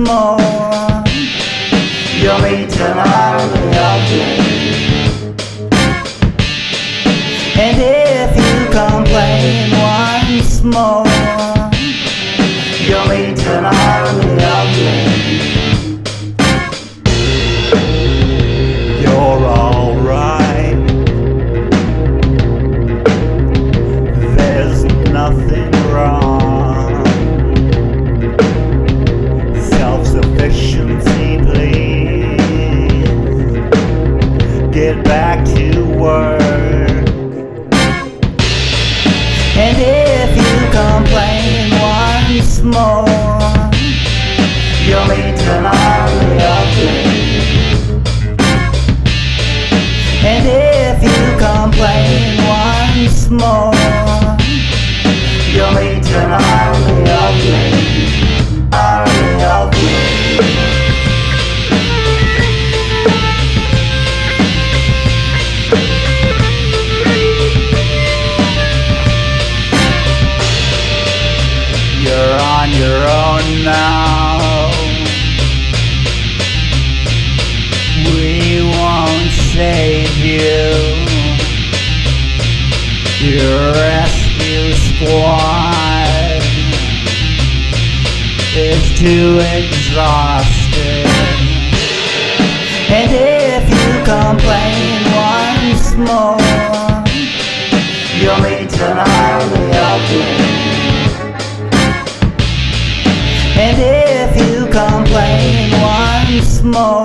more, you'll meet of me. And if you complain once more, you'll meet of me. You're alright. There's nothing Get back to work. And if you complain once more, you'll meet an You're on your own now. We won't save you. Your rescue squad is too exhausted. An army of me. And if you complain once more,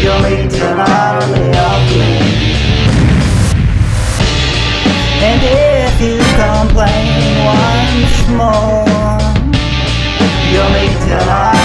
you'll meet of me. And if you complain once more, you'll meet